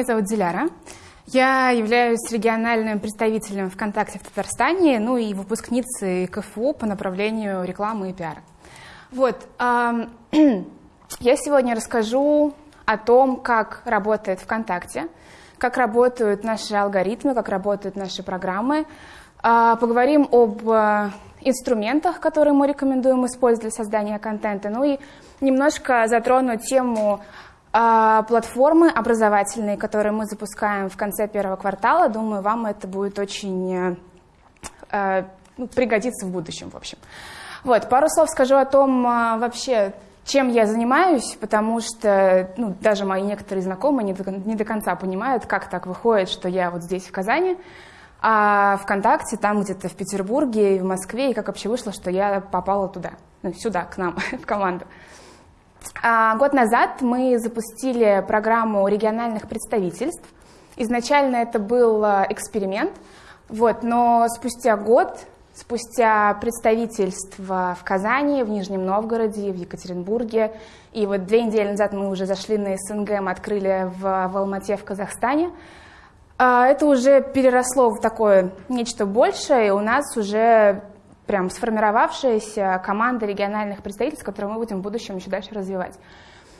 меня зовут Диляра. Я являюсь региональным представителем ВКонтакте в Татарстане, ну и выпускницей КФУ по направлению рекламы и пиара. Вот, я сегодня расскажу о том, как работает ВКонтакте, как работают наши алгоритмы, как работают наши программы. А, поговорим об э, инструментах, которые мы рекомендуем использовать для создания контента, ну и немножко затрону тему платформы образовательные, которые мы запускаем в конце первого квартала. Думаю, вам это будет очень э, э, ну, пригодиться в будущем, в общем. Вот, пару слов скажу о том а, вообще, чем я занимаюсь, потому что ну, даже мои некоторые знакомые не до, не до конца понимают, как так выходит, что я вот здесь, в Казани, а ВКонтакте там где-то в Петербурге и в Москве, и как вообще вышло, что я попала туда, ну, сюда, к нам, в команду. А, год назад мы запустили программу региональных представительств. Изначально это был а, эксперимент, вот, но спустя год, спустя представительство в Казани, в Нижнем Новгороде, в Екатеринбурге, и вот две недели назад мы уже зашли на СНГ, мы открыли в, в Алмате, в Казахстане, а, это уже переросло в такое нечто большее, и у нас уже прям сформировавшаяся команда региональных представительств, которую мы будем в будущем еще дальше развивать.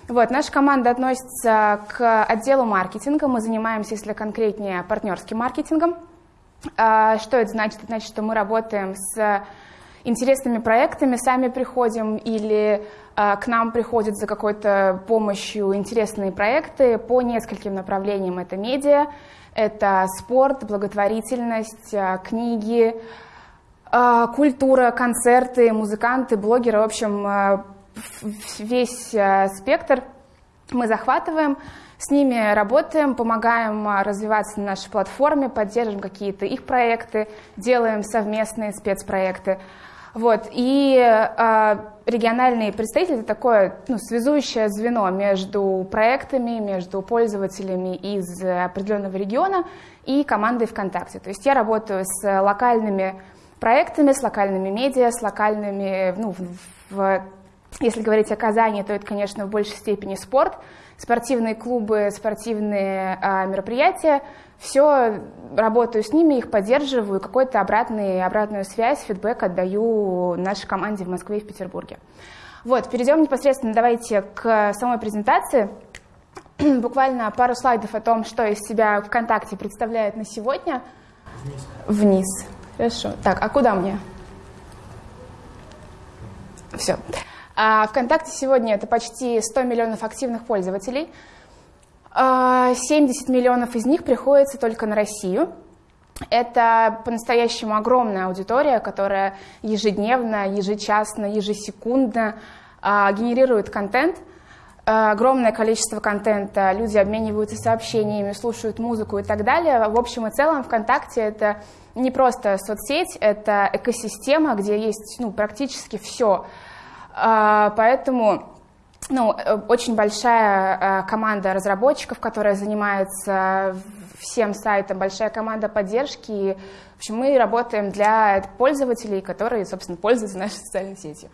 Вот, наша команда относится к отделу маркетинга. Мы занимаемся, если конкретнее, партнерским маркетингом. А, что это значит? Это значит, что мы работаем с интересными проектами, сами приходим или а, к нам приходят за какой-то помощью интересные проекты по нескольким направлениям. Это медиа, это спорт, благотворительность, а, книги, культура, концерты, музыканты, блогеры, в общем, а, весь а, спектр мы захватываем, с ними работаем, помогаем развиваться на нашей платформе, поддерживаем какие-то их проекты, делаем совместные спецпроекты. Вот. И э, региональные представители — это такое ну, связующее звено между проектами, между пользователями из определенного региона и командой ВКонтакте. То есть я работаю с локальными проектами, с локальными медиа, с локальными, ну, в, если говорить о Казани, то это, конечно, в большей степени спорт, спортивные клубы, спортивные а, мероприятия. Все, работаю с ними, их поддерживаю, какую-то обратную, обратную связь, фидбэк отдаю нашей команде в Москве и в Петербурге. Вот, перейдем непосредственно, давайте, к самой презентации. Буквально пару слайдов о том, что из себя ВКонтакте представляет на сегодня. Вниз. Вниз. Хорошо. Так, а куда мне? Все. А ВКонтакте сегодня это почти 100 миллионов активных пользователей. 70 а, миллионов из них приходится только на Россию. Это по-настоящему огромная аудитория, которая ежедневно, ежечасно, ежесекундно а, генерирует контент. А, огромное количество контента, люди обмениваются сообщениями, слушают музыку и так далее. В общем и целом ВКонтакте это не просто соцсеть, это экосистема, где есть ну, практически все. А, поэтому ну, очень большая а, команда разработчиков, которая занимается всем сайтом, большая команда поддержки. В общем, мы работаем для пользователей, которые, собственно, пользуются нашей социальной сетью.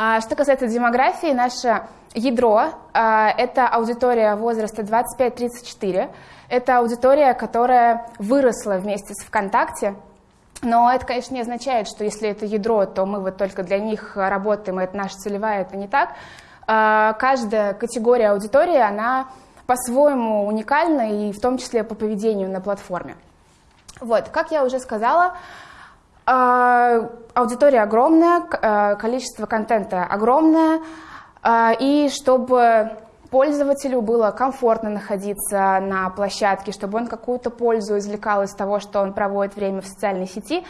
А, что касается демографии, наше ядро – это аудитория возраста 25-34. Это аудитория, которая выросла вместе с ВКонтакте, но это, конечно, не означает, что если это ядро, то мы вот только для них работаем, и это наша целевая, это не так. А, каждая категория аудитории, она по-своему уникальна, и в том числе по поведению на платформе. Вот, как я уже сказала, а, аудитория огромная, а, количество контента огромное, и чтобы пользователю было комфортно находиться на площадке, чтобы он какую-то пользу извлекал из того, что он проводит время в социальной сети,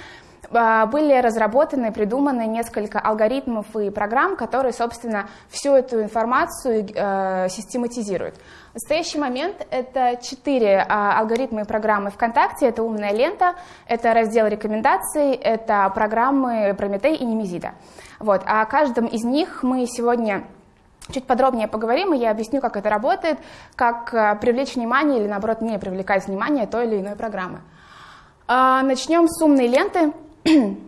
а, были разработаны, придуманы несколько алгоритмов и программ, которые, собственно, всю эту информацию э, систематизируют. В настоящий момент это четыре а, алгоритма и программы ВКонтакте. Это «Умная лента», это раздел рекомендаций, это программы Прометей и Немезида. Вот. О каждом из них мы сегодня Чуть подробнее поговорим, и я объясню, как это работает, как э, привлечь внимание или, наоборот, не привлекать внимание той или иной программы. А, начнем с умной ленты.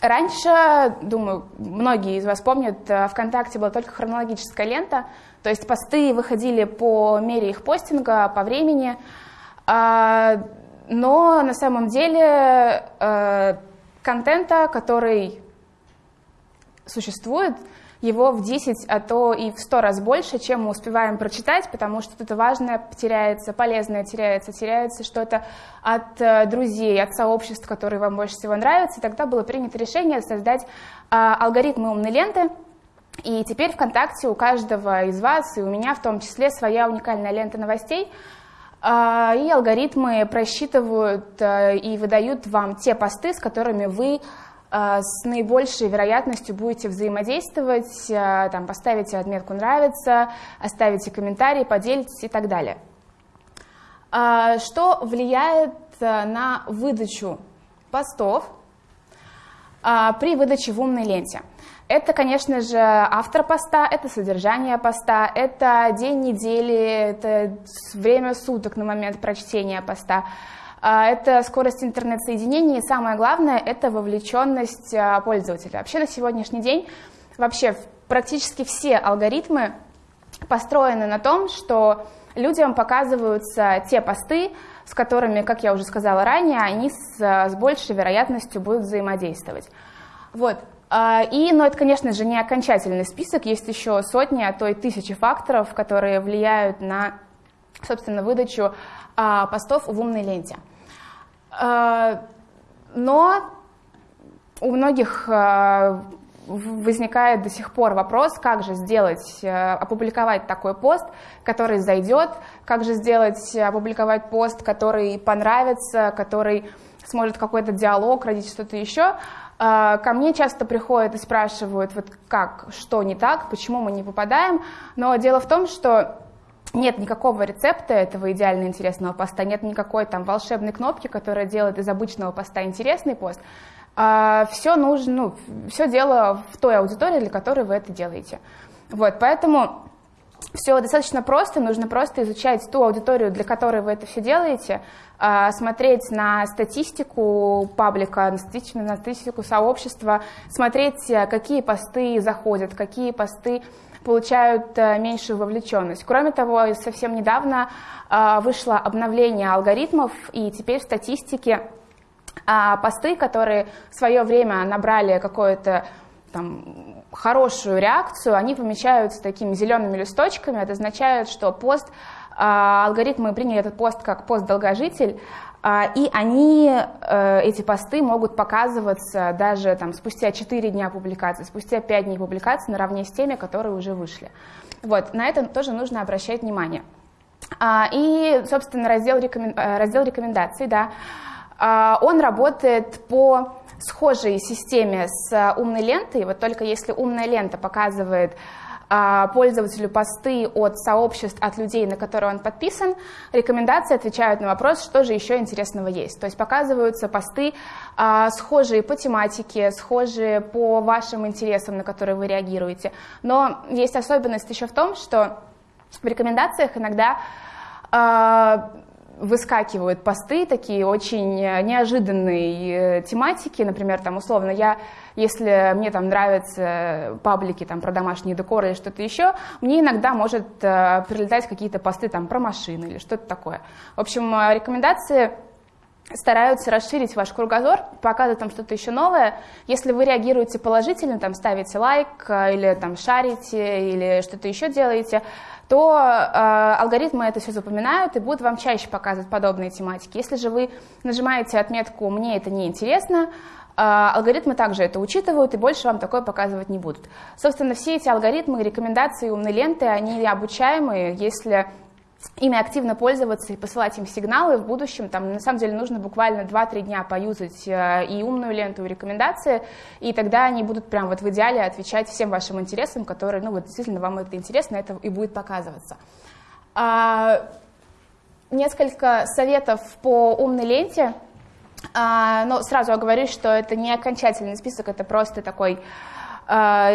Раньше, думаю, многие из вас помнят, э, ВКонтакте была только хронологическая лента, то есть посты выходили по мере их постинга, по времени, а, но на самом деле э, контента, который существует, его в 10, а то и в 100 раз больше, чем мы успеваем прочитать, потому что что-то важное теряется, полезное теряется, теряется что-то от э, друзей, от сообществ, которые вам больше всего нравятся. И тогда было принято решение создать а, алгоритмы умной ленты, и теперь ВКонтакте у каждого из вас, и у меня в том числе, своя уникальная лента новостей, а, и алгоритмы просчитывают э, и выдают вам те посты, с которыми вы с наибольшей вероятностью будете взаимодействовать, а, там, поставите отметку «нравится», оставите комментарий, поделитесь и так далее. А, что влияет на выдачу постов при выдаче в умной ленте? Это, конечно же, автор поста, это содержание поста, это день недели, это время суток на момент прочтения поста. А, это скорость интернет-соединения, и самое главное, это вовлеченность а, пользователя. Вообще на сегодняшний день вообще практически все алгоритмы построены на том, что людям показываются те посты, с которыми, как я уже сказала ранее, они с, с большей вероятностью будут взаимодействовать. Вот. А, и, но это, конечно же, не окончательный список, есть еще сотни, а то и тысячи факторов, которые влияют на, собственно, выдачу постов в умной ленте. Э, но у многих э, возникает до сих пор вопрос, как же сделать, э, опубликовать такой пост, который зайдет, как же сделать, опубликовать пост, который понравится, который сможет какой-то диалог родить, что-то еще. Ко мне часто приходят и спрашивают, вот как, что не так, почему мы не попадаем. Но дело в том, что нет никакого рецепта этого идеально интересного поста, нет никакой там волшебной кнопки, которая делает из обычного поста интересный пост. А, все нужно, ну, все дело в той аудитории, для которой вы это делаете. Вот, поэтому все достаточно просто, нужно просто изучать ту аудиторию, для которой вы это все делаете, а, смотреть на статистику паблика, на статистику, на статистику сообщества, смотреть, какие посты заходят, какие посты получают э, меньшую вовлеченность. Кроме того, совсем недавно э, вышло обновление алгоритмов, и теперь в статистике э, посты, которые в свое время набрали какое-то там, хорошую реакцию, они помечаются такими зелеными листочками. Это означает, что пост, алгоритмы приняли этот пост как пост-долгожитель, а, и они, э, эти посты могут показываться даже там, спустя 4 дня публикации, спустя 5 дней публикации наравне с теми, которые уже вышли. Вот, на это тоже нужно обращать внимание. А, и, собственно, раздел, рекомен... Э, раздел рекомендаций, да, а, он работает по схожей системе с умной лентой, вот только если умная лента показывает а, пользователю посты от сообществ, от людей, на которые он подписан, рекомендации отвечают на вопрос, что же еще интересного есть. То есть показываются посты, а, схожие по тематике, схожие по вашим интересам, на которые вы реагируете. Но есть особенность еще в том, что в рекомендациях иногда а, выскакивают посты такие очень неожиданные э, тематики, например, там условно я, если мне там нравятся паблики там про домашний декор или что-то еще, мне иногда может э, прилетать какие-то посты там про машины или что-то такое. В общем, э, рекомендации стараются расширить ваш кругозор, показывать там что-то еще новое. Если вы реагируете положительно, там ставите лайк или там шарите или что-то еще делаете, то э, алгоритмы это все запоминают и будут вам чаще показывать подобные тематики. Если же вы нажимаете отметку «мне это не интересно», э, алгоритмы также это учитывают и больше вам такое показывать не будут. Собственно, все эти алгоритмы, рекомендации умной ленты, они обучаемые, если ими активно пользоваться и посылать им сигналы в будущем. Там, на самом деле нужно буквально 2-3 дня поюзать э, и умную ленту, и рекомендации, и тогда они будут прям вот в идеале отвечать всем вашим интересам, которые, ну вот действительно вам это интересно, это и будет показываться. А, несколько советов по умной ленте. А, но сразу оговорюсь, что это не окончательный список, это просто такой а,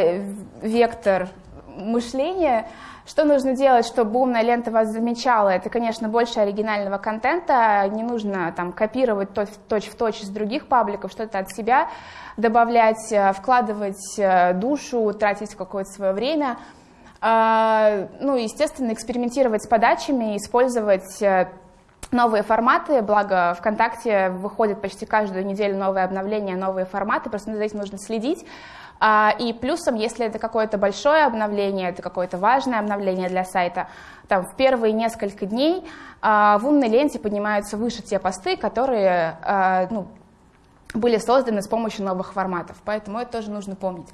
вектор мышление. Что нужно делать, чтобы умная лента вас замечала? Это, конечно, больше оригинального контента. Не нужно там копировать точь в точь из других пабликов, что-то от себя добавлять, э, вкладывать э, душу, тратить какое-то свое время. А, ну, естественно, экспериментировать с подачами, использовать э, новые форматы, благо ВКонтакте выходит почти каждую неделю новые обновления, новые форматы, просто за этим нужно следить. А, и плюсом, если это какое-то большое обновление, это какое-то важное обновление для сайта, там в первые несколько дней а, в умной ленте поднимаются выше те посты, которые а, ну, были созданы с помощью новых форматов, поэтому это тоже нужно помнить.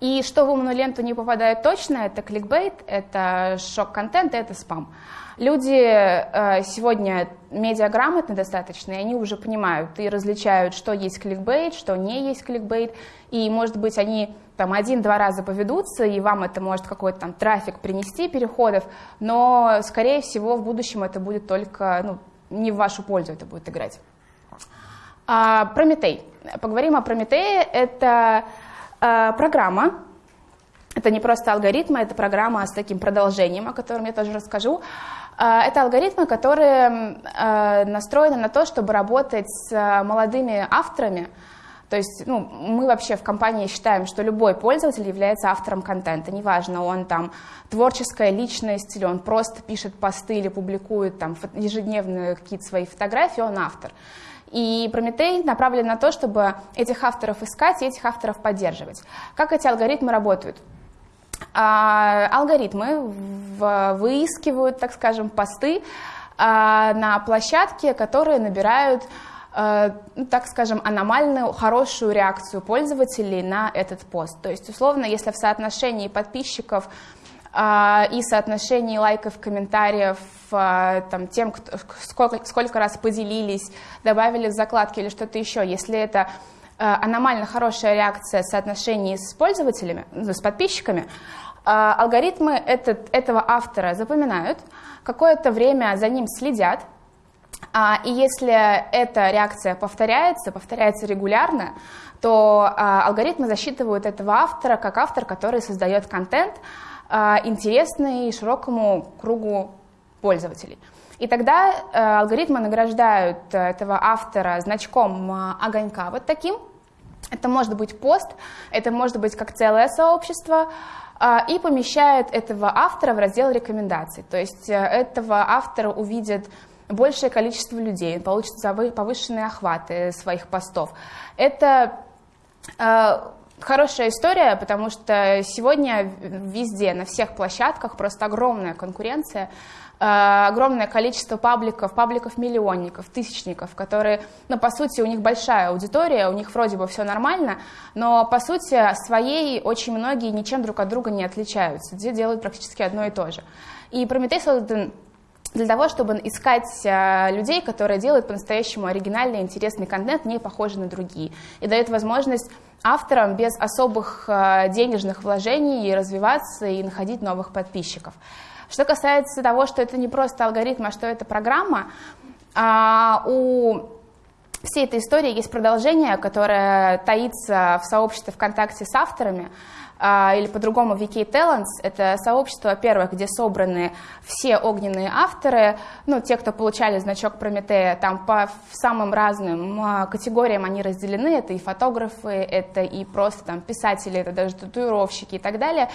И что в умную ленту не попадает точно, это кликбейт, это шок-контент, это спам. Люди э, сегодня медиаграмотны достаточно, и они уже понимают и различают, что есть кликбейт, что не есть кликбейт, и, может быть, они там один-два раза поведутся, и вам это может какой-то там трафик принести, переходов, но, скорее всего, в будущем это будет только, ну, не в вашу пользу это будет играть. А, Прометей. Поговорим о Прометее. Это а, программа, это не просто алгоритмы, это программа с таким продолжением, о котором я тоже расскажу. А, это алгоритмы, которые а, настроены на то, чтобы работать с молодыми авторами. То есть ну, мы вообще в компании считаем, что любой пользователь является автором контента. Неважно, он там творческая личность, или он просто пишет посты или публикует там ежедневные какие-то свои фотографии, он автор. И Прометей направлен на то, чтобы этих авторов искать и этих авторов поддерживать. Как эти алгоритмы работают? А, алгоритмы выискивают, так скажем, посты а, на площадке, которые набирают а, ну, так скажем, аномальную хорошую реакцию пользователей на этот пост. То есть, условно, если в соотношении подписчиков и соотношении лайков, комментариев, там, тем, кто, сколько, сколько раз поделились, добавили в закладки или что-то еще, если это аномально хорошая реакция в соотношении с пользователями, с подписчиками, а, алгоритмы этот, этого автора запоминают, какое-то время за ним следят, а, и если эта реакция повторяется, повторяется регулярно, то а, алгоритмы засчитывают этого автора как автор, который создает контент, интересный широкому кругу пользователей. И тогда алгоритмы награждают этого автора значком огонька вот таким. Это может быть пост, это может быть как целое сообщество, а, и помещает этого автора в раздел рекомендаций. То есть э, этого автора увидят большее количество людей, получит повышенные охваты своих постов. Это э, хорошая история, потому что сегодня везде, на всех площадках просто огромная конкуренция. Э, огромное количество пабликов, пабликов-миллионников, тысячников, которые, ну, по сути, у них большая аудитория, у них вроде бы все нормально, но, по сути, своей очень многие ничем друг от друга не отличаются, где делают практически одно и то же. И Прометей создан для того, чтобы искать э, людей, которые делают по-настоящему оригинальный, интересный контент, не похожий на другие, и дает возможность авторам без особых э, денежных вложений развиваться и находить новых подписчиков. Что касается того, что это не просто алгоритм, а что это программа, а, у всей этой истории есть продолжение, которое таится в сообществе ВКонтакте с авторами, а, или по-другому VK Talents. Это сообщество, во-первых, где собраны все огненные авторы, ну, те, кто получали значок Прометея, там по самым разным а, категориям они разделены, это и фотографы, это и просто там писатели, это даже татуировщики и так далее.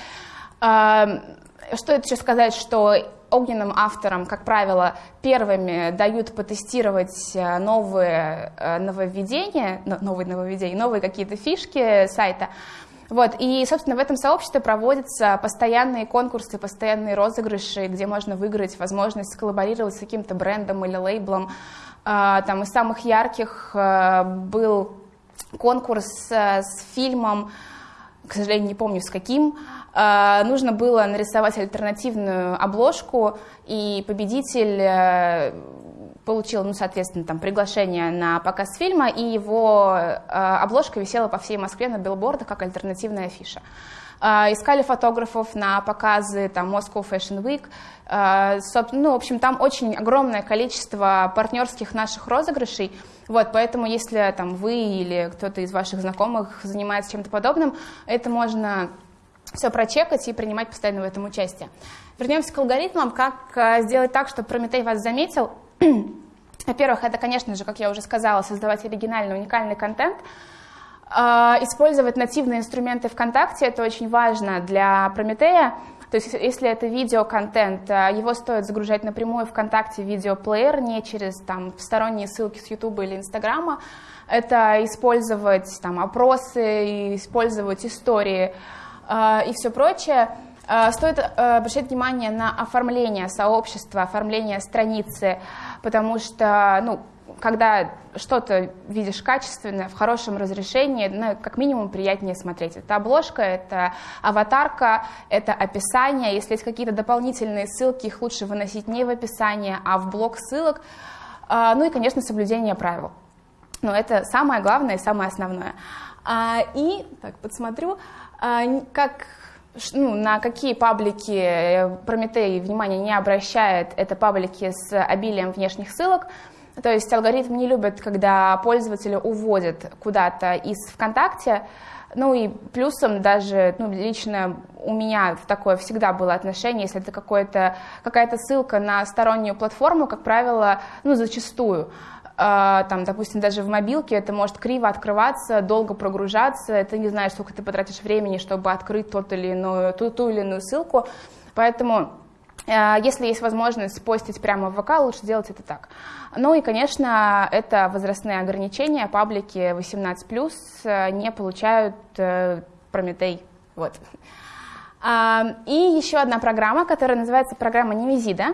Что это еще сказать, что огненным авторам, как правило, первыми дают потестировать э, новые э, нововведения, новые нововведения, новые какие-то фишки сайта. Вот, и, собственно, в этом сообществе проводятся постоянные конкурсы, постоянные розыгрыши, где можно выиграть возможность коллаборировать с каким-то брендом или лейблом. А, там из самых ярких э, был конкурс с фильмом, к сожалению, не помню с каким, нужно было нарисовать альтернативную обложку, и победитель э, получил, ну, соответственно, там, приглашение на показ фильма, и его э, обложка висела по всей Москве на билбордах как альтернативная афиша. А, искали фотографов на показы там, Moscow Fashion Week. А, ну, в общем, там очень огромное количество партнерских наших розыгрышей. Вот, поэтому если там, вы или кто-то из ваших знакомых занимается чем-то подобным, это можно все прочекать и принимать постоянно в этом участие. Вернемся к алгоритмам. Как э, сделать так, чтобы Прометей вас заметил? Во-первых, это, конечно же, как я уже сказала, создавать оригинальный, уникальный контент. Э, использовать нативные инструменты ВКонтакте, это очень важно для Прометея. То есть если это видеоконтент, э, его стоит загружать напрямую ВКонтакте в видеоплеер, не через там, сторонние ссылки с Ютуба или Инстаграма. Это использовать там, опросы, использовать истории и все прочее. А, стоит э, обращать внимание на оформление сообщества, оформление страницы, потому что, ну, когда что-то видишь качественное, в хорошем разрешении, ну, как минимум приятнее смотреть. Это обложка, это аватарка, это описание. Если есть какие-то дополнительные ссылки, их лучше выносить не в описание, а в блок ссылок. А, ну и, конечно, соблюдение правил. Но это самое главное и самое основное. И, так, подсмотрю, а, как ну, на какие паблики э, Прометей внимания не обращает, это паблики с обилием внешних ссылок. То есть алгоритм не любит, когда пользователи уводят куда-то из ВКонтакте. Ну и плюсом даже ну, лично у меня такое всегда было отношение, если это какая-то ссылка на стороннюю платформу, как правило, ну зачастую, а, там, допустим, даже в мобилке это может криво открываться, долго прогружаться, ты не знаешь, сколько ты потратишь времени, чтобы открыть тот или иную, ту, ту или иную ссылку, поэтому а, если есть возможность постить прямо в ВК, лучше делать это так. Ну и, конечно, это возрастные ограничения, паблики 18+, э, не получают э, Прометей. Вот. А, и еще одна программа, которая называется программа Немезида.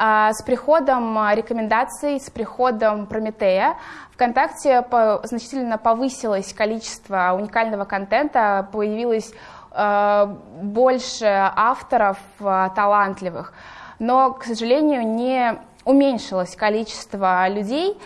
А, с приходом а, рекомендаций, с приходом Прометея ВКонтакте значительно повысилось количество уникального контента, появилось а, больше авторов талантливых, но, к сожалению, не уменьшилось количество людей,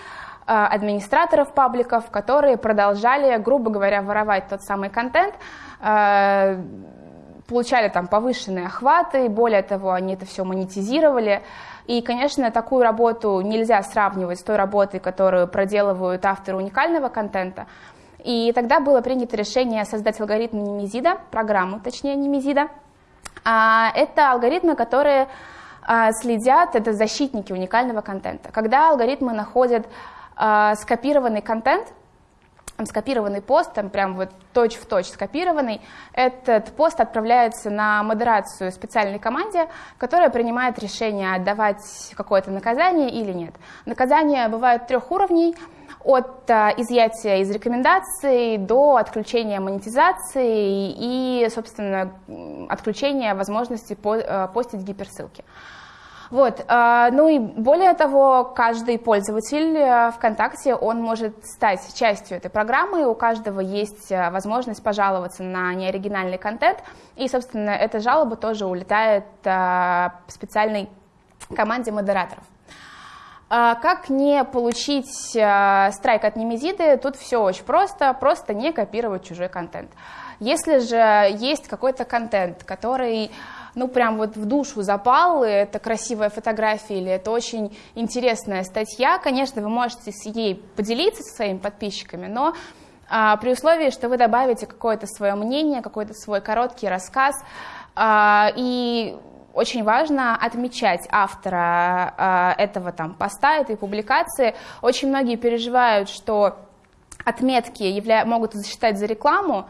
администраторов пабликов, которые продолжали, грубо говоря, воровать тот самый контент, получали там повышенные охваты, более того, они это все монетизировали, и, конечно, такую работу нельзя сравнивать с той работой, которую проделывают авторы уникального контента. И тогда было принято решение создать алгоритм Немезида, программу, точнее, Немезида. А, это алгоритмы, которые а, следят, это защитники уникального контента. Когда алгоритмы находят а, скопированный контент, там скопированный пост, там прям вот точь-в-точь точь скопированный, этот пост отправляется на модерацию специальной команде, которая принимает решение, отдавать какое-то наказание или нет. Наказания бывают трех уровней, от а, изъятия из рекомендаций до отключения монетизации и, собственно, отключения возможности а, постить гиперссылки. Вот. А, ну и более того, каждый пользователь э, ВКонтакте, он может стать частью этой программы, у каждого есть э, возможность пожаловаться на неоригинальный контент, и, собственно, эта жалоба тоже улетает э, специальной команде модераторов. А, как не получить страйк от Немезиды? Тут все очень просто, просто не копировать чужой контент. Если же есть какой-то контент, который ну, прям вот в душу запал, это красивая фотография или это очень интересная статья, конечно, вы можете с ей поделиться со своими подписчиками, но а, при условии, что вы добавите какое-то свое мнение, какой-то свой короткий рассказ, а, и очень важно отмечать автора а, этого там поста, этой публикации. Очень многие переживают, что отметки явля... могут засчитать за рекламу,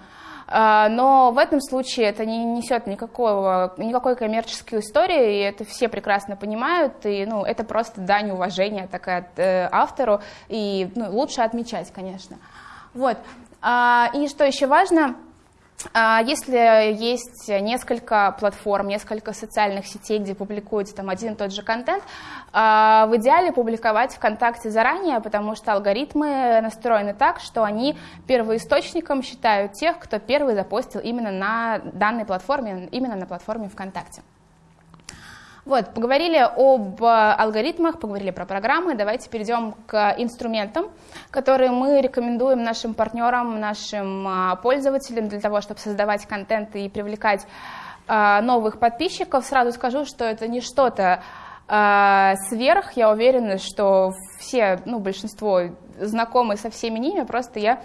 но в этом случае это не несет никакого, никакой коммерческой истории, и это все прекрасно понимают, и ну, это просто дань уважения такая э, автору, и ну, лучше отмечать, конечно. Вот. А, и что еще важно, а если есть несколько платформ, несколько социальных сетей, где публикуется там один и тот же контент, а, в идеале публиковать ВКонтакте заранее, потому что алгоритмы настроены так, что они первоисточником считают тех, кто первый запостил именно на данной платформе, именно на платформе ВКонтакте. Вот, поговорили об э, алгоритмах, поговорили про программы. Давайте перейдем к инструментам, которые мы рекомендуем нашим партнерам, нашим э, пользователям для того, чтобы создавать контент и привлекать э, новых подписчиков. Сразу скажу, что это не что-то сверх. Я уверена, что все, ну, большинство знакомы со всеми ними, просто я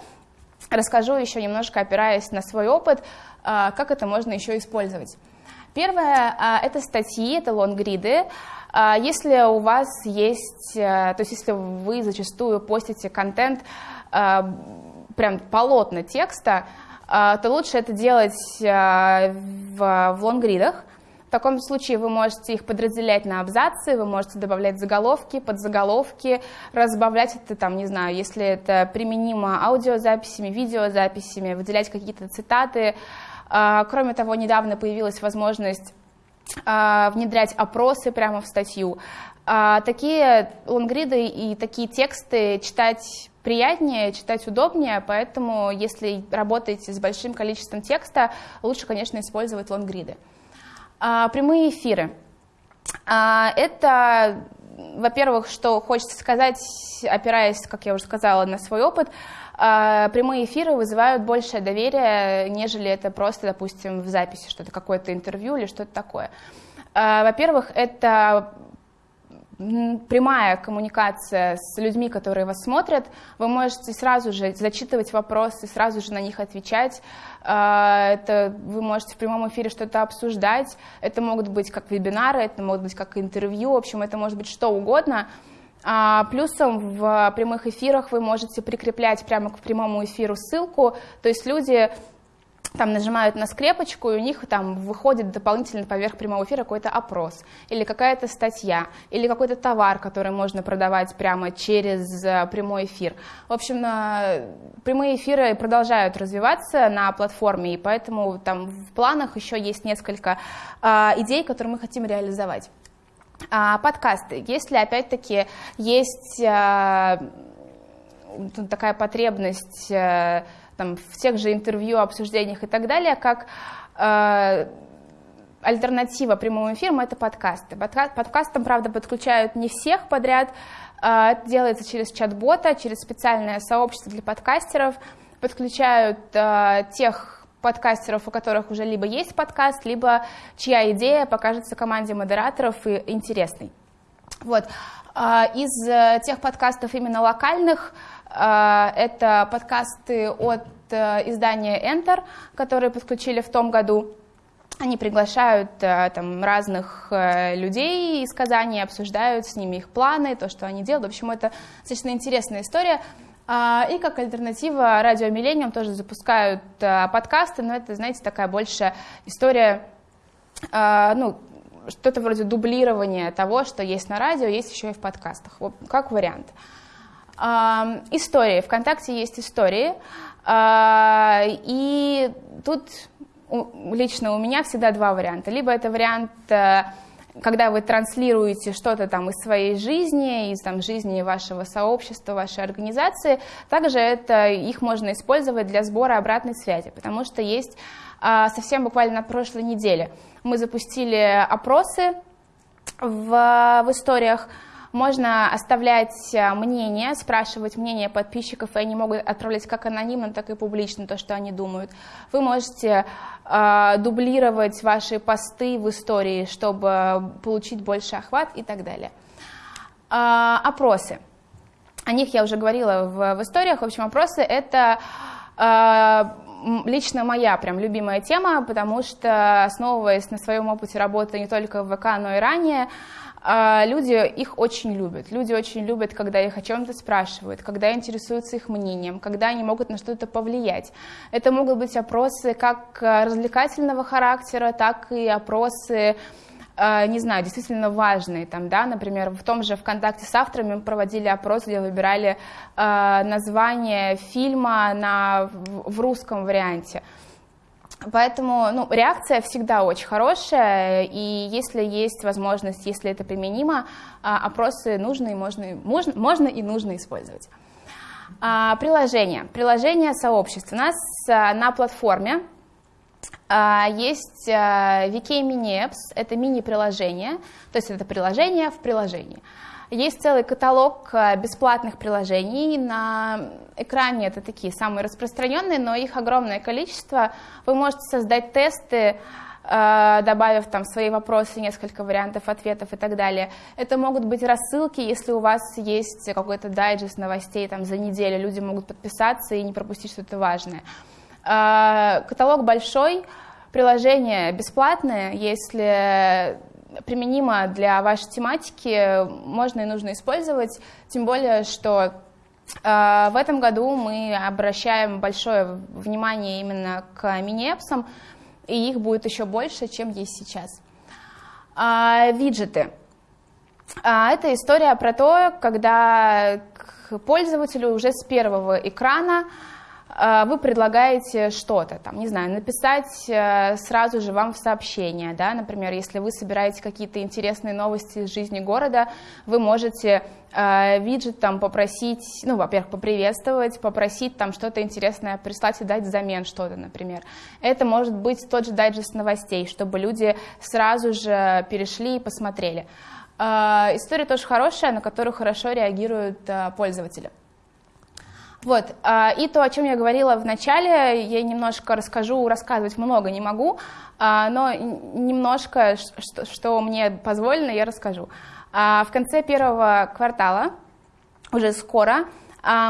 расскажу еще немножко, опираясь на свой опыт, как это можно еще использовать. Первое – это статьи, это лонгриды. Если у вас есть, то есть если вы зачастую постите контент, прям полотна текста, то лучше это делать в, в лонгридах, в таком случае вы можете их подразделять на абзацы, вы можете добавлять заголовки, подзаголовки, разбавлять это там, не знаю, если это применимо аудиозаписями, видеозаписями, выделять какие-то цитаты. А, кроме того, недавно появилась возможность а, внедрять опросы прямо в статью. А, такие лонгриды и такие тексты читать приятнее, читать удобнее, поэтому если работаете с большим количеством текста, лучше, конечно, использовать лонгриды. Прямые эфиры. Это, во-первых, что хочется сказать, опираясь, как я уже сказала, на свой опыт, прямые эфиры вызывают большее доверие, нежели это просто, допустим, в записи, что-то какое-то интервью или что-то такое. Во-первых, это прямая коммуникация с людьми, которые вас смотрят, вы можете сразу же зачитывать вопросы, сразу же на них отвечать. А, это вы можете в прямом эфире что-то обсуждать. Это могут быть как вебинары, это могут быть как интервью, в общем, это может быть что угодно. А, плюсом в прямых эфирах вы можете прикреплять прямо к прямому эфиру ссылку, то есть люди там нажимают на скрепочку, и у них там выходит дополнительно поверх прямого эфира какой-то опрос, или какая-то статья, или какой-то товар, который можно продавать прямо через э, прямой эфир. В общем, прямые эфиры продолжают развиваться на платформе, и поэтому там в планах еще есть несколько а, идей, которые мы хотим реализовать. А, подкасты. Если, опять-таки, есть а, такая потребность э, там, в тех же интервью, обсуждениях и так далее, как э, альтернатива прямому эфиру – это подкасты. Подка подкастам, правда, подключают не всех подряд, э, это делается через чат-бота, через специальное сообщество для подкастеров, подключают э, тех подкастеров, у которых уже либо есть подкаст, либо чья идея покажется команде модераторов и интересной. Вот. Э, из э, тех подкастов именно локальных – а, это подкасты от э, издания Enter, которые подключили в том году. Они приглашают э, там, разных людей из Казани, обсуждают с ними их планы, то, что они делают. В общем, это достаточно интересная история. А, и как альтернатива Радио Миллениум тоже запускают подкасты, но это, знаете, такая большая история, ну, что-то вроде дублирования того, что есть на радио, есть еще и в подкастах, как вариант. Истории. Вконтакте есть истории. А, и тут лично у меня всегда два варианта. Либо это вариант, э, когда вы транслируете что-то там из своей жизни, из там, жизни вашего сообщества, вашей организации, также это, их можно использовать для сбора обратной связи, потому что есть а, совсем буквально на прошлой неделе мы запустили опросы в, в историях, можно оставлять э, мнение, спрашивать мнение подписчиков, и они могут отправлять как анонимно, так и публично то, что они думают. Вы можете э, дублировать ваши посты в истории, чтобы получить больше охват и так далее. Э, опросы. О них я уже говорила в, в историях. В общем, опросы — это э, лично моя прям любимая тема, потому что, основываясь на своем опыте работы не только в ВК, но и ранее, люди их очень любят. Люди очень любят, когда их о чем-то спрашивают, когда интересуются их мнением, когда они могут на что-то повлиять. Это могут быть опросы как э, развлекательного характера, так и опросы э, не знаю, действительно важные, там, да, например, в том же ВКонтакте с авторами мы проводили опрос, где выбирали э, название фильма на, в русском варианте. Поэтому ну, реакция всегда очень хорошая, и если есть возможность, если это применимо, а, опросы нужно и можно, можно, можно и нужно использовать. А, приложение. Приложение сообщества. У нас а, на платформе есть VK Mini Apps, это мини-приложение, то есть это приложение в приложении. Есть целый каталог э, бесплатных приложений. На экране это такие самые распространенные, но их огромное количество. Вы можете создать тесты, э, добавив там свои вопросы, несколько вариантов ответов и так далее. Это могут быть рассылки, если у вас есть какой-то дайджест новостей там, за неделю, люди могут подписаться и не пропустить что-то важное. Каталог большой, приложение бесплатное, если применимо для вашей тематики, можно и нужно использовать, тем более, что в этом году мы обращаем большое внимание именно к мини-эпсам, и их будет еще больше, чем есть сейчас. Виджеты. Это история про то, когда к пользователю уже с первого экрана а, вы предлагаете что-то, там, не знаю, написать э, сразу же вам в сообщение, да, например, если вы собираете какие-то интересные новости из жизни города, вы можете э, виджет там попросить, ну, во-первых, поприветствовать, попросить там что-то интересное прислать и дать взамен что-то, например. Это может быть тот же дайджест новостей, чтобы люди сразу же перешли и посмотрели. Э, история тоже хорошая, на которую хорошо реагируют пользователи. Вот, а, и то, о чем я говорила в начале, я немножко расскажу, рассказывать много не могу, а, но немножко, что, мне позволено, я расскажу. А, в конце первого квартала, уже скоро,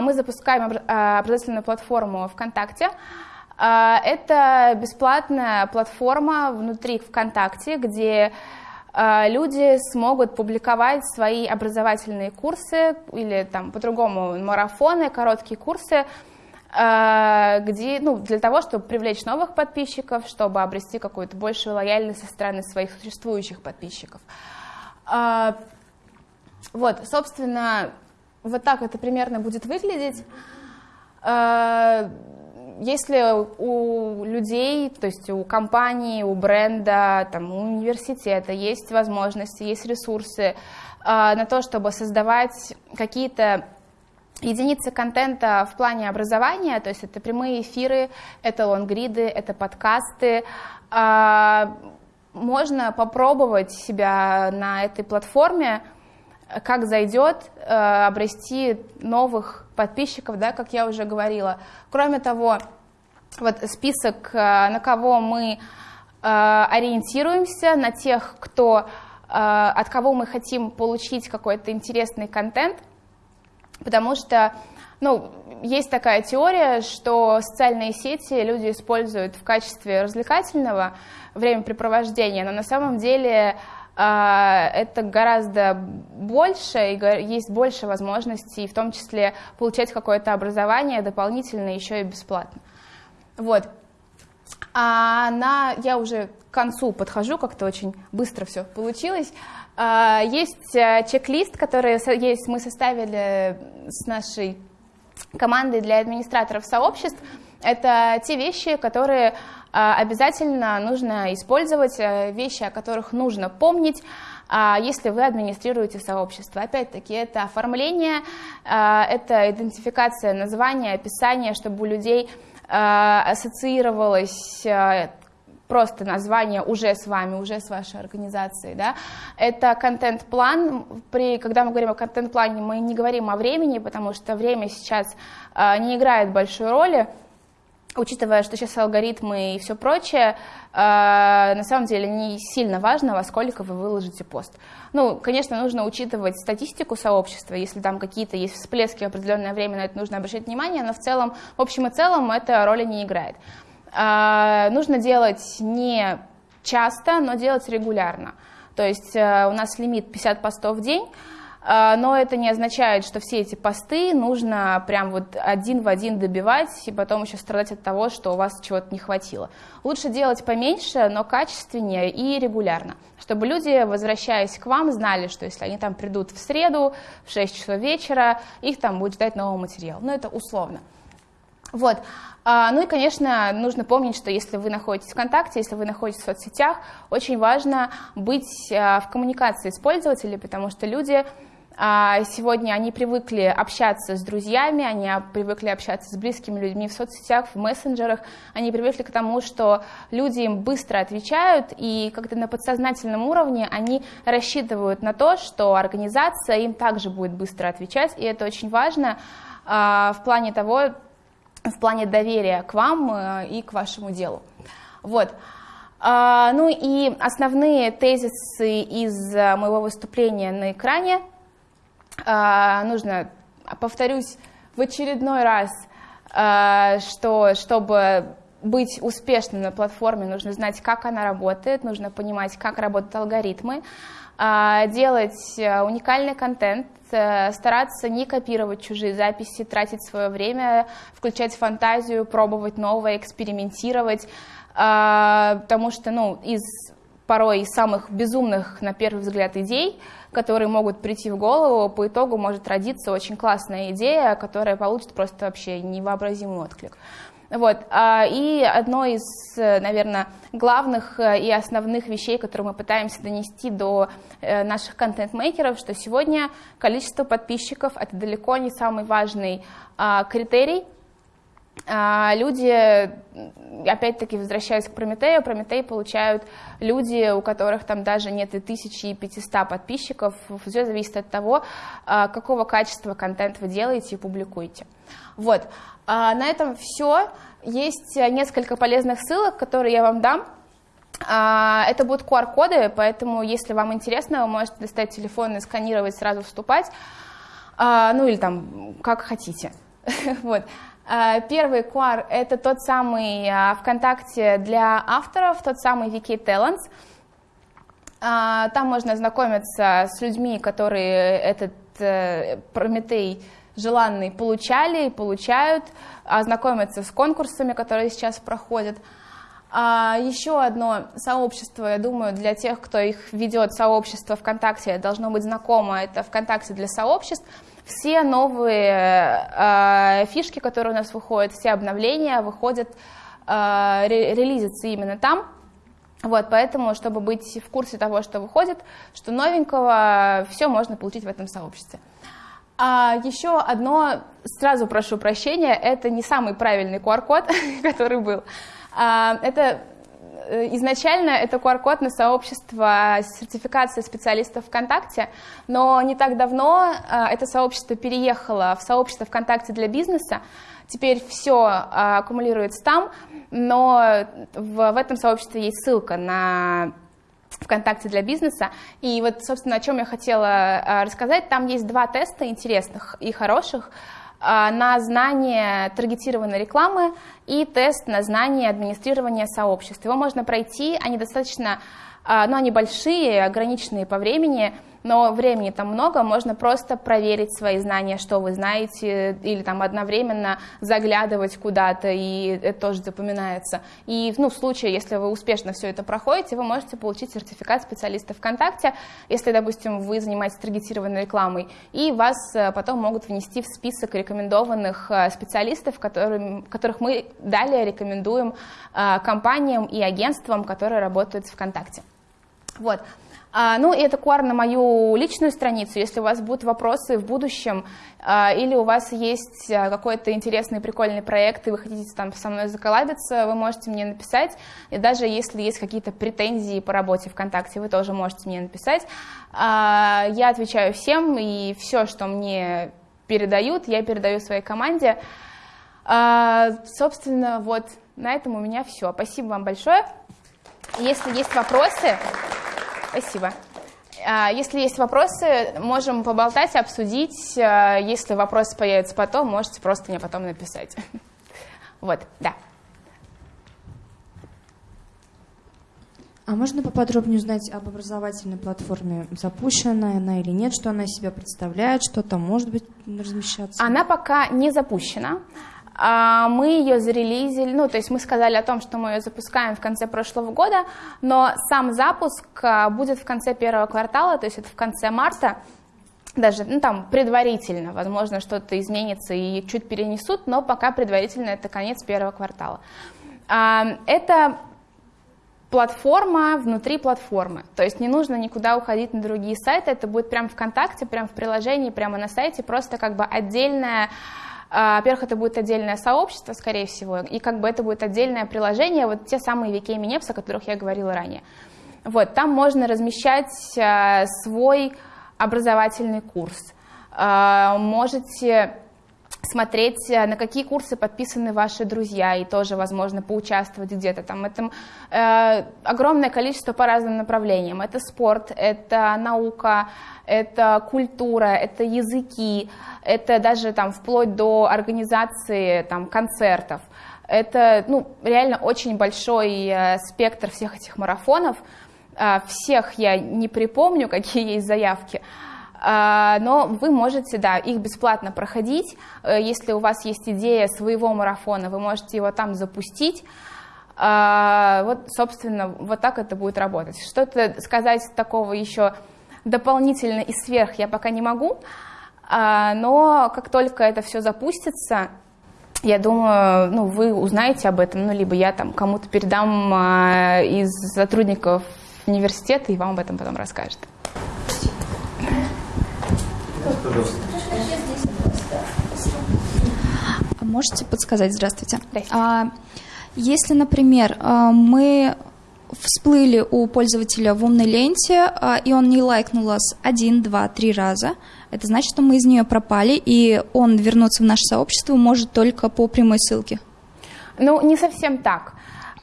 мы запускаем образовательную платформу ВКонтакте. Это бесплатная платформа внутри ВКонтакте, где люди смогут публиковать свои образовательные курсы или там по-другому марафоны, короткие курсы, а, где, ну, для того, чтобы привлечь новых подписчиков, чтобы обрести какую-то большую лояльность со стороны своих существующих подписчиков. А, вот, собственно, вот так это примерно будет выглядеть если у людей, то есть у компании, у бренда, там, у университета есть возможности, есть ресурсы э, на то, чтобы создавать какие-то единицы контента в плане образования, то есть это прямые эфиры, это лонгриды, это подкасты, э, можно попробовать себя на этой платформе, как зайдет, э, обрести новых подписчиков, да, как я уже говорила. Кроме того, вот список, э, на кого мы э, ориентируемся, на тех, кто, от кого мы хотим получить какой-то интересный контент, потому что ну, есть такая теория, что социальные сети люди используют в качестве развлекательного времяпрепровождения, но на самом деле это гораздо больше, и есть больше возможностей, в том числе получать какое-то образование дополнительно еще и бесплатно. Вот. А на, я уже к концу подхожу, как-то очень быстро все получилось. А, есть э, чек-лист, который есть, мы составили с нашей командой для администраторов сообществ. Это те вещи, которые а, обязательно нужно использовать, э, вещи, о которых нужно помнить, а, если вы администрируете сообщество. Опять-таки, это оформление, а, это идентификация названия, описание, чтобы у людей ассоциировалось просто название уже с вами, уже с вашей организацией. Да? Это контент-план. При, когда мы говорим о контент-плане, мы не говорим о времени, потому что время сейчас не играет большой роли учитывая, что сейчас алгоритмы и все прочее, э, на самом деле не сильно важно, во сколько вы выложите пост. Ну, конечно, нужно учитывать статистику сообщества, если там какие-то есть всплески в определенное время, на это нужно обращать внимание, но в целом, в общем и целом, это роли не играет. Э, нужно делать не часто, но делать регулярно. То есть э, у нас лимит 50 постов в день, а, но это не означает, что все эти посты нужно прям вот один в один добивать и потом еще страдать от того, что у вас чего-то не хватило. Лучше делать поменьше, но качественнее и регулярно, чтобы люди, возвращаясь к вам, знали, что если они там придут в среду в 6 часов вечера, их там будет ждать новый материал. Но это условно. Вот. А, ну и, конечно, нужно помнить, что если вы находитесь в ВКонтакте, если вы находитесь в соцсетях, очень важно быть а, в коммуникации с пользователями, потому что люди а, сегодня они привыкли общаться с друзьями, они привыкли общаться с близкими людьми в соцсетях, в мессенджерах, они привыкли к тому, что люди им быстро отвечают, и как-то на подсознательном уровне они рассчитывают на то, что организация им также будет быстро отвечать, и это очень важно а, в плане того, в плане доверия к вам э, и к вашему делу. Вот. А, ну и основные тезисы из э, моего выступления на экране – а, нужно, повторюсь в очередной раз, а, что чтобы быть успешным на платформе, нужно знать, как она работает, нужно понимать, как работают алгоритмы, а, делать э, уникальный контент, э, стараться не копировать чужие записи, тратить свое время, включать фантазию, пробовать новое, экспериментировать, а, потому что ну, из порой самых безумных, на первый взгляд, идей, которые могут прийти в голову, по итогу может родиться очень классная идея, которая получит просто вообще невообразимый отклик. Вот. А, и одно из, наверное, главных э, и основных вещей, которые мы пытаемся донести до э, наших контент-мейкеров, что сегодня количество подписчиков – это далеко не самый важный а, критерий. А, люди, опять-таки, возвращаясь к Прометею, Прометей получают люди, у которых там даже нет и 1500 подписчиков. Все зависит от того, какого качества контент вы делаете и публикуете. Вот. А на этом все. Есть несколько полезных ссылок, которые я вам дам. А, это будут QR-коды, поэтому, если вам интересно, вы можете достать телефон и сканировать, сразу вступать. А, ну или там, как хотите. вот. А, первый QR — это тот самый ВКонтакте для авторов, тот самый VK Talents. Там можно ознакомиться с людьми, которые этот э, Прометей желанные получали и получают, ознакомиться с конкурсами, которые сейчас проходят. А еще одно сообщество, я думаю, для тех, кто их ведет, сообщество ВКонтакте, должно быть знакомо, это ВКонтакте для сообществ. Все новые э, фишки, которые у нас выходят, все обновления выходят, э, релизятся именно там. Вот, поэтому, чтобы быть в курсе того, что выходит, что новенького, все можно получить в этом сообществе. А еще одно, сразу прошу прощения, это не самый правильный QR-код, который был. А, это изначально это QR-код на сообщество сертификации специалистов ВКонтакте, но не так давно а, это сообщество переехало в сообщество ВКонтакте для бизнеса. Теперь все а, аккумулируется там, но в, в этом сообществе есть ссылка на ВКонтакте для бизнеса. И вот, собственно, о чем я хотела рассказать. Там есть два теста интересных и хороших на знание таргетированной рекламы и тест на знание администрирования сообществ. Его можно пройти, они достаточно, а, ну, они большие, ограниченные по времени, но времени там много, можно просто проверить свои знания, что вы знаете, или там одновременно заглядывать куда-то, и это тоже запоминается. И ну, в случае, если вы успешно все это проходите, вы можете получить сертификат специалиста ВКонтакте, если, допустим, вы занимаетесь таргетированной рекламой, и вас э, потом могут внести в список рекомендованных э, специалистов, которым, которых мы далее рекомендуем э, компаниям и агентствам, которые работают в ВКонтакте. Вот. А, ну, и это QR на мою личную страницу. Если у вас будут вопросы в будущем, а, или у вас есть а, какой-то интересный, прикольный проект, и вы хотите там со мной заколабиться, вы можете мне написать. И даже если есть какие-то претензии по работе ВКонтакте, вы тоже можете мне написать. Я отвечаю всем, и все, что мне передают, я передаю своей команде. Собственно, вот на этом у меня все. Спасибо вам большое. Если есть вопросы... Спасибо. А, если есть вопросы, можем поболтать, обсудить. А, если вопросы появятся потом, можете просто мне потом написать. Вот, да. А можно поподробнее узнать об образовательной платформе? Запущена она или нет? Что она из себя представляет? Что там может быть размещаться? Она пока не запущена. А, мы ее зарелизили, ну, то есть мы сказали о том, что мы ее запускаем в конце прошлого года, но сам запуск а, будет в конце первого квартала, то есть это в конце марта, даже, ну, там, предварительно, возможно, что-то изменится и чуть перенесут, но пока предварительно это конец первого квартала. А, это платформа внутри платформы, то есть не нужно никуда уходить на другие сайты, это будет прямо ВКонтакте, прямо в приложении, прямо на сайте, просто как бы отдельная во-первых, это будет отдельное сообщество, скорее всего, и как бы это будет отдельное приложение, вот те самые VK Minapps, о которых я говорила ранее. Вот, там можно размещать а, свой образовательный курс. А, можете смотреть, на какие курсы подписаны ваши друзья, и тоже, возможно, поучаствовать где-то там. Это э, огромное количество по разным направлениям. Это спорт, это наука, это культура, это языки, это даже там вплоть до организации там, концертов. Это ну, реально очень большой э, спектр всех этих марафонов. А, всех я не припомню, какие есть заявки, но вы можете, да, их бесплатно проходить. Э, если у вас есть идея своего марафона, вы можете его там запустить. А, вот, собственно, вот так это будет работать. Что-то сказать такого еще дополнительно и сверх я пока не могу, но как только это все запустится, я думаю, ну, вы узнаете об этом, ну, либо я там кому-то передам а, из сотрудников университета, и вам об этом потом расскажет. А можете подсказать? Здравствуйте. Здравствуйте. А, если, например, а, мы всплыли у пользователя в умной ленте, а, и он не лайкнул нас один, два, три раза, это значит, что мы из нее пропали, и он вернуться в наше сообщество может только по прямой ссылке. Ну, не совсем так.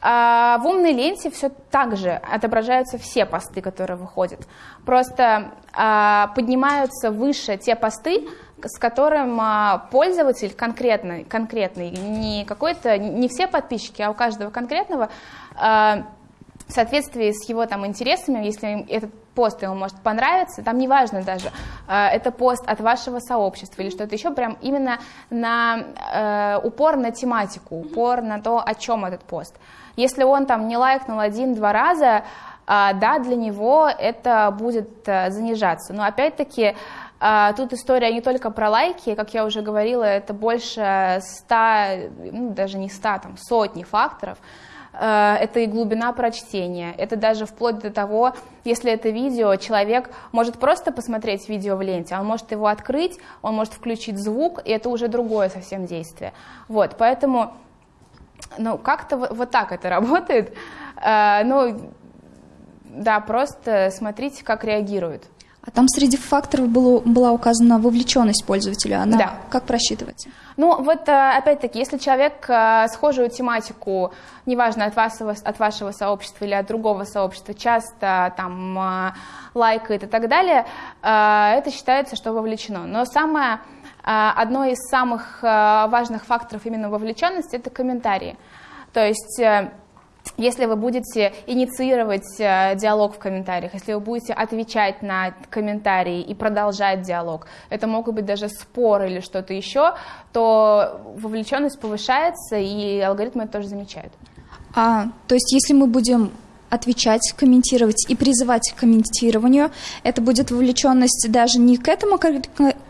А, в умной ленте все так же отображаются все посты, которые выходят. Просто а, поднимаются выше те посты, с которым а, пользователь конкретный, конкретный не какой-то, не все подписчики, а у каждого конкретного в соответствии с его там интересами, если этот пост ему может понравиться, там неважно даже, это пост от вашего сообщества или что-то еще, прям именно на э, упор на тематику, упор на то, о чем этот пост. Если он там не лайкнул один-два раза, э, да, для него это будет э, занижаться. Но опять-таки э, тут история не только про лайки, как я уже говорила, это больше ста, ну, даже не ста, там сотни факторов, Э, это и глубина прочтения, это даже вплоть до того, если это видео, человек может просто посмотреть видео в ленте, он может его открыть, он может включить звук, и это уже другое совсем действие. Вот, поэтому, ну, как-то вот так это работает. Э, ну, да, просто смотрите, как реагируют. А там среди факторов было, была указана вовлеченность пользователя. Она да. как просчитывается? Ну, вот э, опять-таки, если человек э, схожую тематику, неважно, от, вас, от вашего сообщества или от другого сообщества, часто там лайкает и так далее, это считается, что вовлечено. Но самое, одно из самых важных факторов именно вовлеченности – это комментарии. То есть если вы будете инициировать э, диалог в комментариях, если вы будете отвечать на комментарии и продолжать диалог, это могут быть даже споры или что-то еще, то вовлеченность повышается, и алгоритмы это тоже замечают. А, то есть если мы будем отвечать, комментировать и призывать к комментированию. Это будет вовлеченность даже не к этому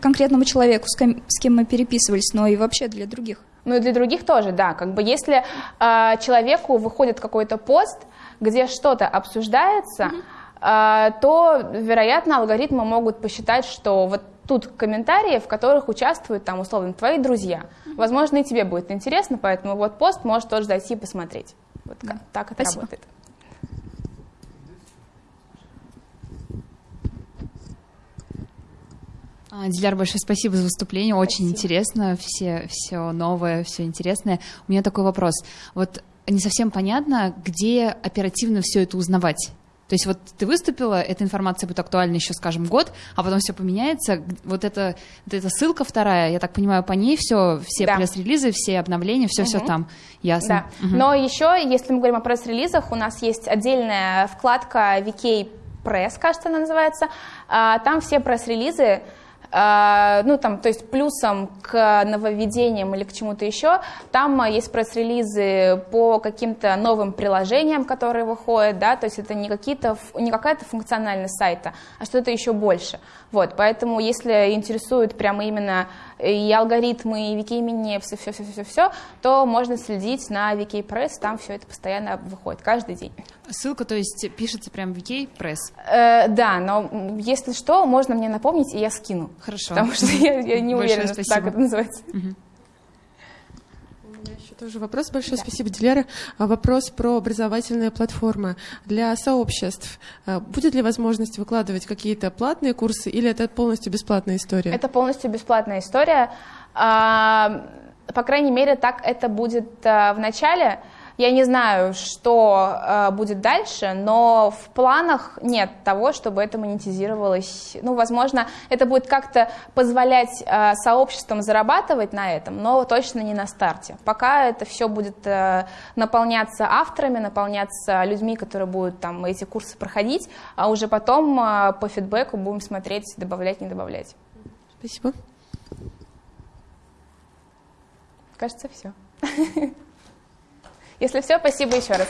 конкретному человеку, с кем мы переписывались, но и вообще для других. Ну и для других тоже, да. Как бы если э, человеку выходит какой-то пост, где что-то обсуждается, mm-hmm. э, то, вероятно, алгоритмы могут посчитать, что вот тут комментарии, в которых участвуют там условно твои друзья. Mm-hmm. Возможно, и тебе будет интересно, поэтому вот пост можешь тоже зайти и посмотреть. Вот да. так это Спасибо. работает. Диляр, большое спасибо за выступление, очень спасибо. интересно, все, все новое, все интересное. У меня такой вопрос. Вот не совсем понятно, где оперативно все это узнавать. То есть вот ты выступила, эта информация будет актуальна еще, скажем, год, а потом все поменяется. Вот, это, вот эта ссылка вторая, я так понимаю, по ней все, все да. пресс-релизы, все обновления, все, угу. все там. Ясно. Да. Угу. Но еще, если мы говорим о пресс-релизах, у нас есть отдельная вкладка VK Press, кажется, она называется. А, там все пресс-релизы а, ну, там, то есть плюсом к нововведениям или к чему-то еще, там а, есть пресс-релизы по каким-то новым приложениям, которые выходят, да, то есть это не, какие-то, не какая-то функциональность сайта, а что-то еще больше. Вот, поэтому если интересует прямо именно и алгоритмы, и Викимини, все-все-все-все, то можно следить на Википресс, там все это постоянно выходит, каждый день. Ссылка, то есть, пишется прям Википресс? Э, да, но если что, можно мне напомнить, и я скину. Хорошо. Потому что я, я не уверена, что так это называется. Угу. Тоже вопрос. Большое да. спасибо, Диляра. А, вопрос про образовательные платформы. Для сообществ а, будет ли возможность выкладывать какие-то платные курсы или это полностью бесплатная история? Это полностью бесплатная история. А, по крайней мере, так это будет в начале. Я не знаю, что э, будет дальше, но в планах нет того, чтобы это монетизировалось. Ну, возможно, это будет как-то позволять э, сообществам зарабатывать на этом, но точно не на старте. Пока это все будет э, наполняться авторами, наполняться людьми, которые будут там эти курсы проходить, а уже потом э, по фидбэку будем смотреть, добавлять, не добавлять. Спасибо. Кажется, все. Если все, спасибо еще раз.